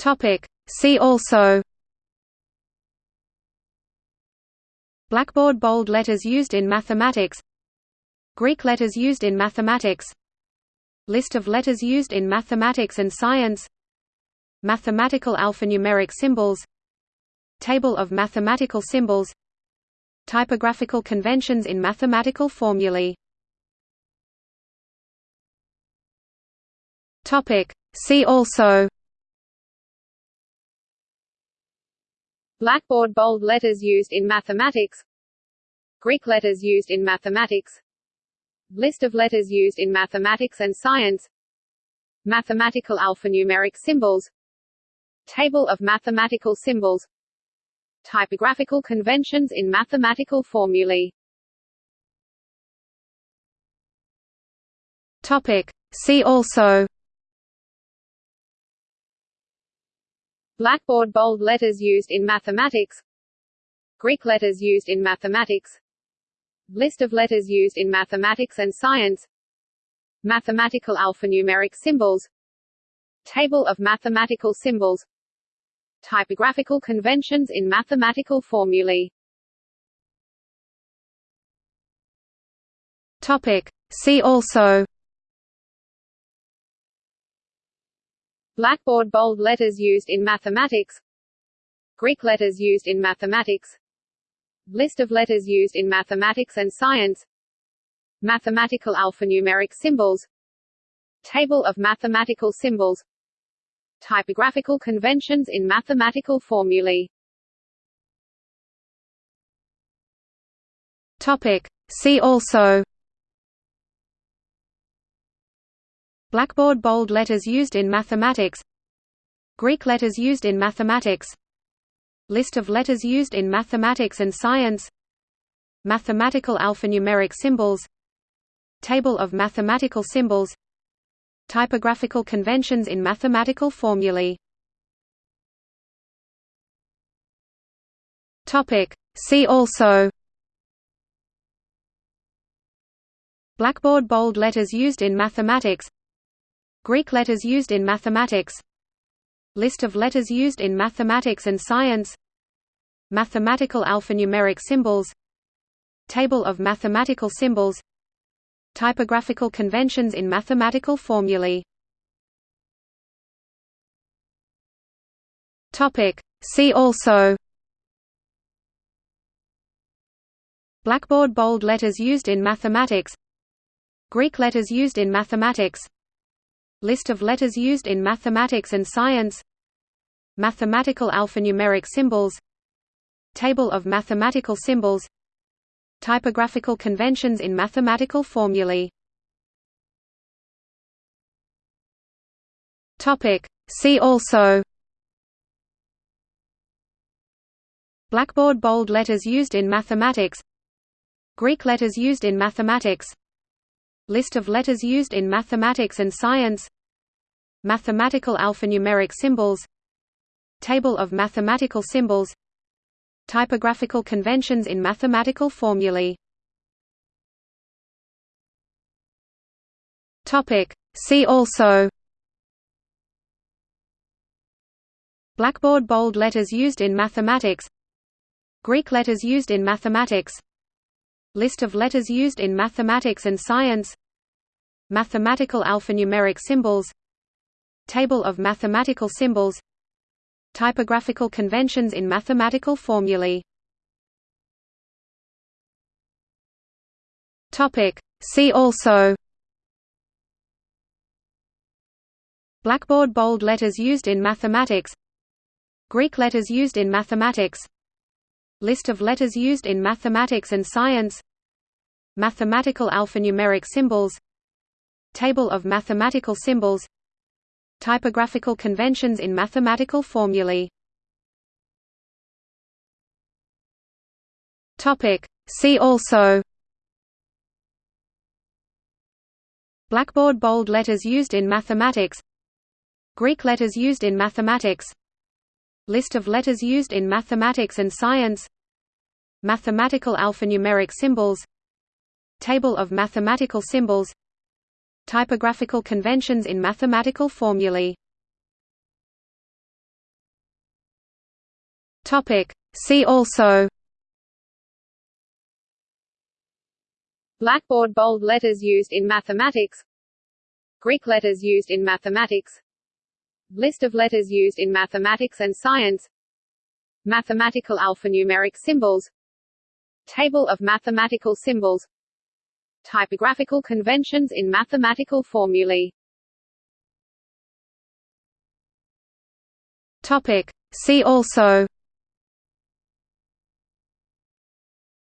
Topic. See also. Blackboard bold letters used in mathematics. Greek letters used in mathematics. List of letters used in mathematics and science. Mathematical alphanumeric symbols. Table of mathematical symbols. Typographical conventions in mathematical formulae. See also Blackboard bold letters used in mathematics. Greek letters used in mathematics. List of letters used in mathematics and science. Mathematical alphanumeric symbols. Table of mathematical symbols. Typographical conventions in mathematical formulae. Topic. See also Blackboard bold letters used in mathematics. Greek letters used in mathematics. List of letters used in mathematics and science. Mathematical alphanumeric symbols. Table of mathematical symbols. Typographical conventions in mathematical formulae. Topic. See also Blackboard bold letters used in mathematics. Greek letters used in mathematics. List of letters used in mathematics and science. Mathematical alphanumeric symbols. Table of mathematical symbols. Typographical conventions in mathematical formulae. Topic. See also Blackboard bold letters used in mathematics. Greek letters used in mathematics. List of letters used in mathematics and science. Mathematical alphanumeric symbols. Table of mathematical symbols. Typographical conventions in mathematical formulae. See also. Blackboard bold letters used in mathematics Greek letters used in mathematics List of letters used in mathematics and science Mathematical alphanumeric symbols Table of mathematical symbols Typographical conventions in mathematical formulae. See also Blackboard bold letters used in mathematics Greek letters used in mathematics List of letters used in mathematics and science Mathematical alphanumeric symbols Table of mathematical symbols Typographical conventions in mathematical formulae. See also. Blackboard bold letters used in mathematics. Greek letters used in mathematics List of letters used in mathematics and science Mathematical alphanumeric symbols Table of mathematical symbols Typographical conventions in mathematical formulae. See also. Blackboard bold letters used in mathematics. Greek letters used in mathematics. List of letters used in mathematics and science Mathematical alphanumeric symbols Table of mathematical symbols Typographical conventions in mathematical formulae. See also Blackboard bold letters used in mathematics Greek letters used in mathematics List of letters used in mathematics and science Mathematical alphanumeric symbols Table of mathematical symbols. Typographical conventions in mathematical formulae. See also. Blackboard bold letters used in mathematics. Greek letters used in mathematics. List of letters used in mathematics and science. Mathematical alphanumeric symbols. Table of mathematical symbols Typographical conventions in mathematical formulae. See also. Blackboard bold letters used in mathematics. Greek letters used in mathematics. List of letters used in mathematics and science. Mathematical alphanumeric symbols. Table of mathematical symbols Typographical conventions in mathematical formulae. Topic. See also.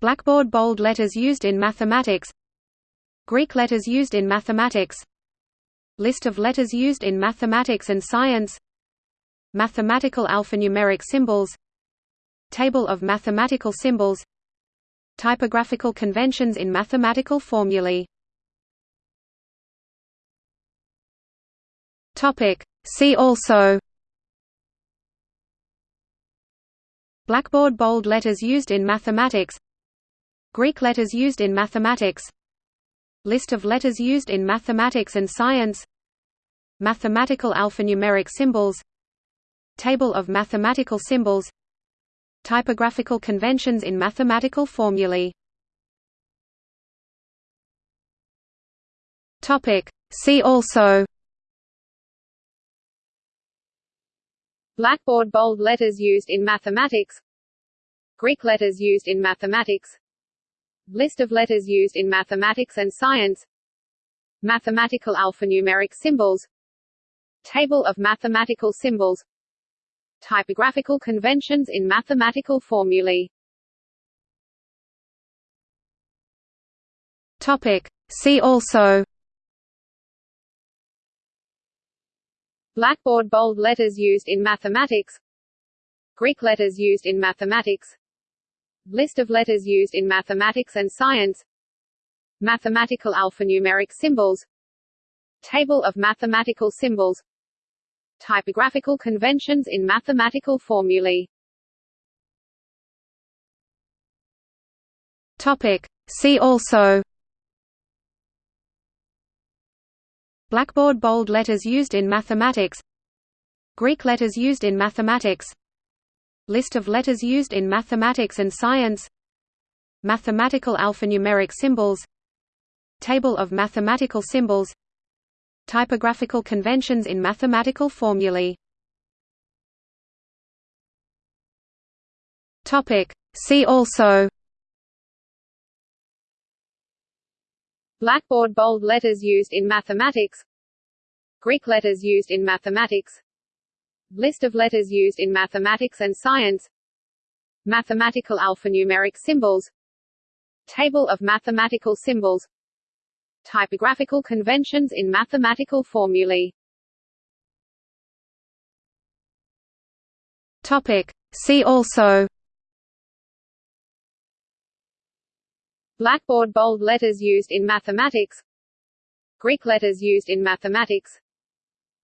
Blackboard bold letters used in mathematics. Greek letters used in mathematics. List of letters used in mathematics and science. Mathematical alphanumeric symbols. Table of mathematical symbols Typographical conventions in mathematical formulae. See also. Blackboard bold letters used in mathematics. Greek letters used in mathematics. List of letters used in mathematics and science. Mathematical alphanumeric symbols. Table of mathematical symbols Typographical conventions in mathematical formulae. See also. Blackboard bold letters used in mathematics. Greek letters used in mathematics. List of letters used in mathematics and science. Mathematical alphanumeric symbols. Table of mathematical symbols Typographical conventions in mathematical formulae. Topic. See also. Blackboard bold letters used in mathematics. Greek letters used in mathematics. List of letters used in mathematics and science. Mathematical alphanumeric symbols. Table of mathematical symbols Typographical conventions in mathematical formulae. Topic. See also. Blackboard bold letters used in mathematics. Greek letters used in mathematics. List of letters used in mathematics and science. Mathematical alphanumeric symbols. Table of mathematical symbols Typographical conventions in mathematical formulae. See also. Blackboard bold letters used in mathematics. Greek letters used in mathematics. List of letters used in mathematics and science. Mathematical alphanumeric symbols. Table of mathematical symbols Typographical conventions in mathematical formulae. Topic. See also. Blackboard bold letters used in mathematics. Greek letters used in mathematics.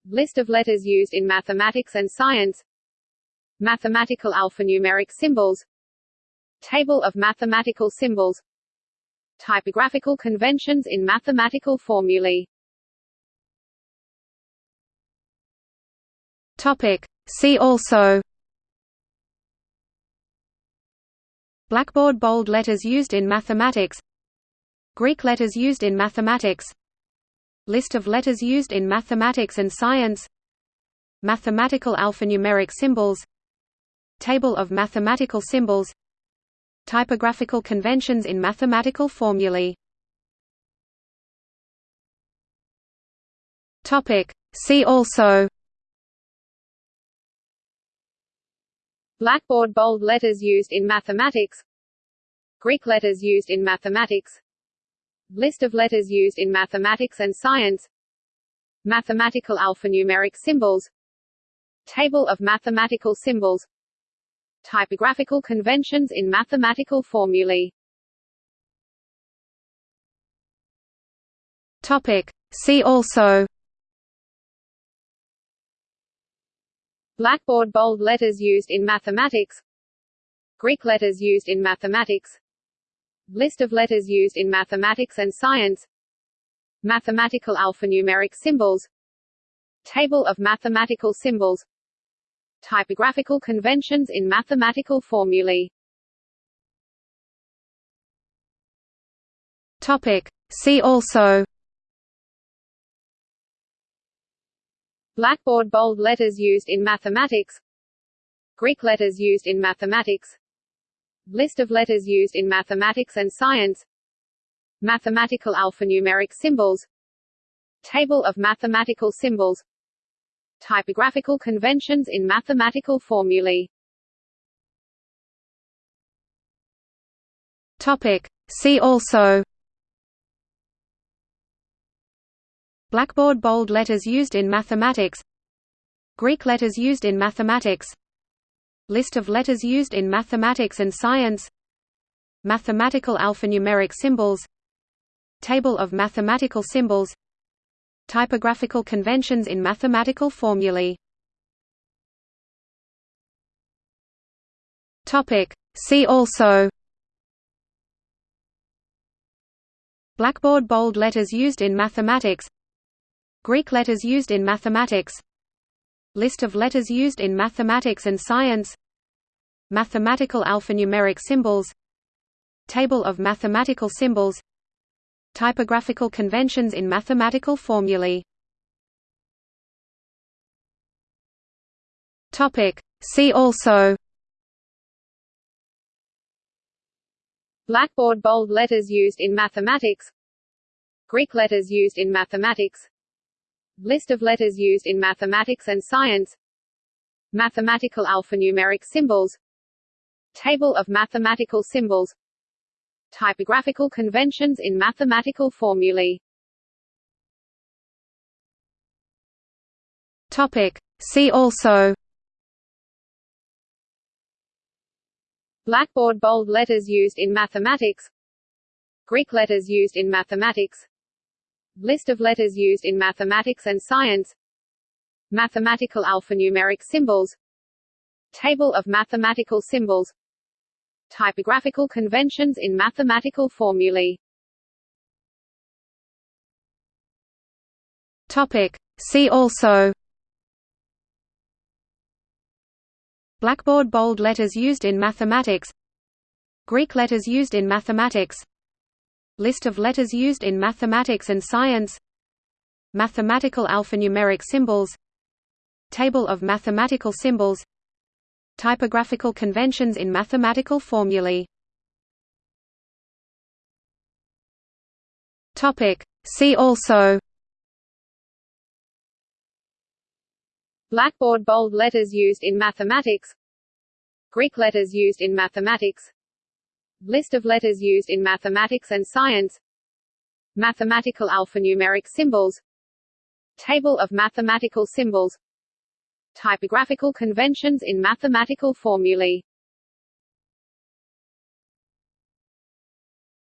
List of letters used in mathematics and science. Mathematical alphanumeric symbols. Table of mathematical symbols Typographical conventions in mathematical formulae. Topic. See also. Blackboard bold letters used in mathematics. Greek letters used in mathematics. List of letters used in mathematics and science. Mathematical alphanumeric symbols. Table of mathematical symbols Typographical conventions in mathematical formulae. See also. Blackboard bold letters used in mathematics. Greek letters used in mathematics. List of letters used in mathematics and science. Mathematical alphanumeric symbols. Table of mathematical symbols Typographical conventions in mathematical formulae. Topic. See also. Blackboard bold letters used in mathematics. Greek letters used in mathematics. List of letters used in mathematics and science. Mathematical alphanumeric symbols. Table of mathematical symbols Typographical conventions in mathematical formulae. Topic. See also. Blackboard bold letters used in mathematics. Greek letters used in mathematics. List of letters used in mathematics and science. Mathematical alphanumeric symbols. Table of mathematical symbols Typographical conventions in mathematical formulae. Topic. See also. Blackboard bold letters used in mathematics. Greek letters used in mathematics. List of letters used in mathematics and science. Mathematical alphanumeric symbols. Table of mathematical symbols Typographical conventions in mathematical formulae. Topic. See also. Blackboard bold letters used in mathematics. Greek letters used in mathematics. List of letters used in mathematics and science. Mathematical alphanumeric symbols. Table of mathematical symbols Typographical conventions in mathematical formulae. See also. Blackboard bold letters used in mathematics. Greek letters used in mathematics. List of letters used in mathematics and science. Mathematical alphanumeric symbols. Table of mathematical symbols Typographical conventions in mathematical formulae. Topic. See also. Blackboard bold letters used in mathematics. Greek letters used in mathematics. List of letters used in mathematics and science. Mathematical alphanumeric symbols. Table of mathematical symbols Typographical conventions in mathematical formulae. Topic. See also. Blackboard bold letters used in mathematics. Greek letters used in mathematics. List of letters used in mathematics and science. Mathematical alphanumeric symbols. Table of mathematical symbols Typographical conventions in mathematical formulae. See also. Blackboard bold letters used in mathematics. Greek letters used in mathematics. List of letters used in mathematics and science. Mathematical alphanumeric symbols. Table of mathematical symbols Typographical conventions in mathematical formulae.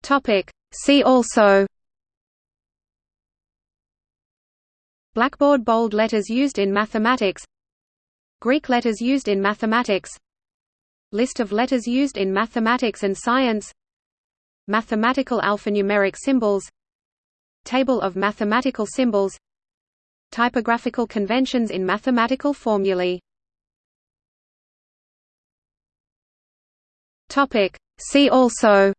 Topic. See also. Blackboard bold letters used in mathematics. Greek letters used in mathematics. List of letters used in mathematics and science. Mathematical alphanumeric symbols. Table of mathematical symbols Typographical conventions in mathematical formulae. See also.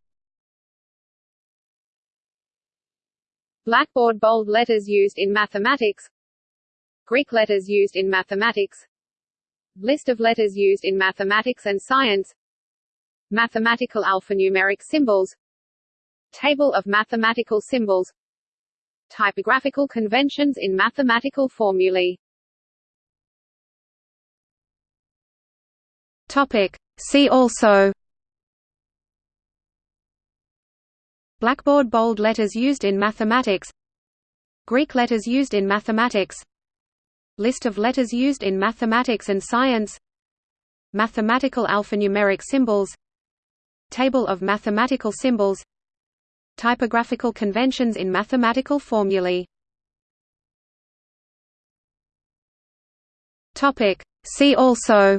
Blackboard bold letters used in mathematics. Greek letters used in mathematics. List of letters used in mathematics and science. Mathematical alphanumeric symbols. Table of mathematical symbols Typographical conventions in mathematical formulae. Topic. See also. Blackboard bold letters used in mathematics. Greek letters used in mathematics. List of letters used in mathematics and science. Mathematical alphanumeric symbols. Table of mathematical symbols Typographical conventions in mathematical formulae. See also.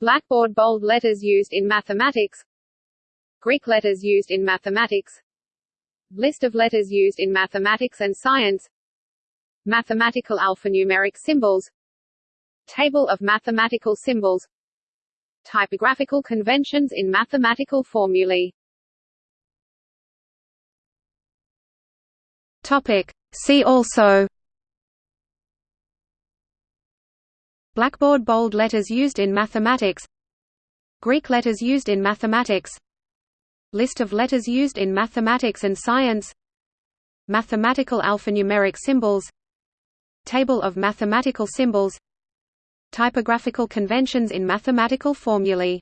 Blackboard bold letters used in mathematics. Greek letters used in mathematics. List of letters used in mathematics and science. Mathematical alphanumeric symbols. Table of mathematical symbols Typographical conventions in mathematical formulae. Topic. See also. Blackboard bold letters used in mathematics. Greek letters used in mathematics. List of letters used in mathematics and science. Mathematical alphanumeric symbols. Table of mathematical symbols Typographical conventions in mathematical formulae.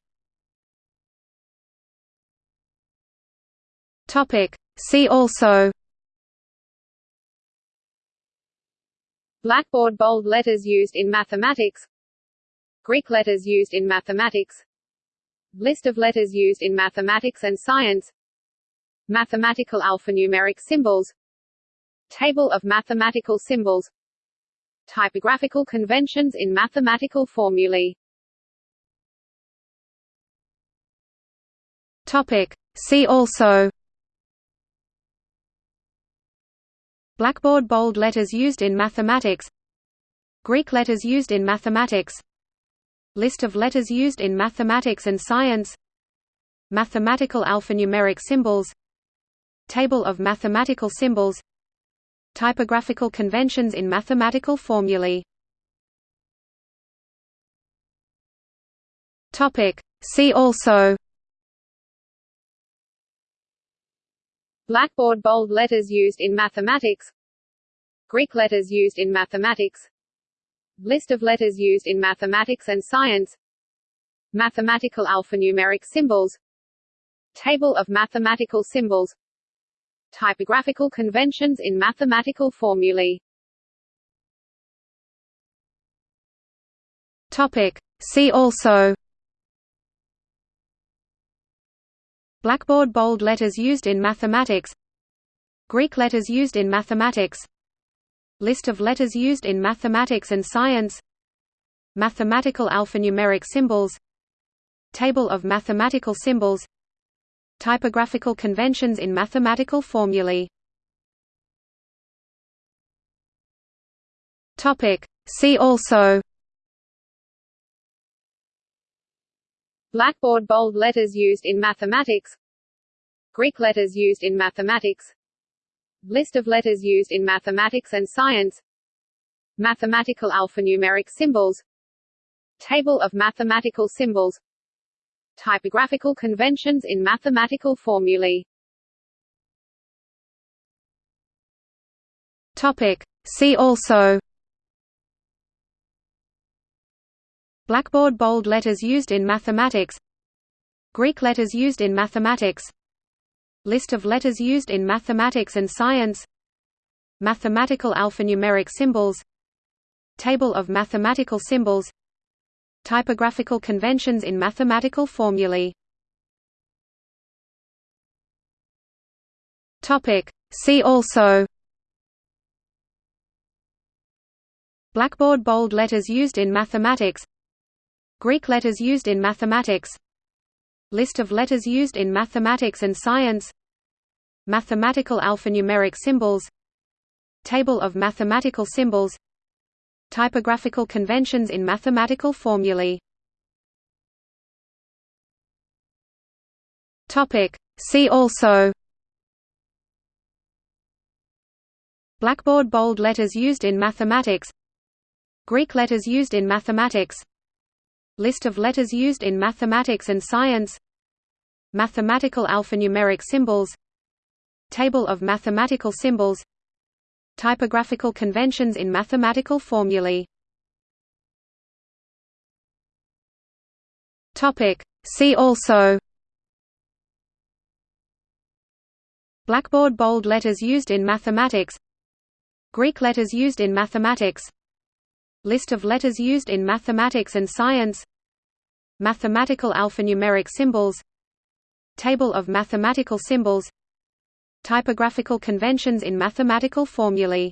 See also. Blackboard bold letters used in mathematics. Greek letters used in mathematics. List of letters used in mathematics and science. Mathematical alphanumeric symbols. Table of mathematical symbols Typographical conventions in mathematical formulae. Topic. See also. Blackboard bold letters used in mathematics. Greek letters used in mathematics. List of letters used in mathematics and science. Mathematical alphanumeric symbols. Table of mathematical symbols Typographical conventions in mathematical formulae. See also. Blackboard bold letters used in mathematics. Greek letters used in mathematics. List of letters used in mathematics and science. Mathematical alphanumeric symbols. Table of mathematical symbols Typographical conventions in mathematical formulae. Topic. See also. Blackboard bold letters used in mathematics. Greek letters used in mathematics. List of letters used in mathematics and science. Mathematical alphanumeric symbols. Table of mathematical symbols Typographical conventions in mathematical formulae. See also. Blackboard bold letters used in mathematics. Greek letters used in mathematics. List of letters used in mathematics and science. Mathematical alphanumeric symbols. Table of mathematical symbols Typographical conventions in mathematical formulae. Topic. See also. Blackboard bold letters used in mathematics. Greek letters used in mathematics. List of letters used in mathematics and science. Mathematical alphanumeric symbols. Table of mathematical symbols Typographical conventions in mathematical formulae. See also. Blackboard bold letters used in mathematics. Greek letters used in mathematics. List of letters used in mathematics and science. Mathematical alphanumeric symbols. Table of mathematical symbols Typographical conventions in mathematical formulae. See also. Blackboard bold letters used in mathematics. Greek letters used in mathematics. List of letters used in mathematics and science. Mathematical alphanumeric symbols. Table of mathematical symbols Typographical conventions in mathematical formulae. See also. Blackboard bold letters used in mathematics. Greek letters used in mathematics. List of letters used in mathematics and science. Mathematical alphanumeric symbols. Table of mathematical symbols Typographical conventions in mathematical formulae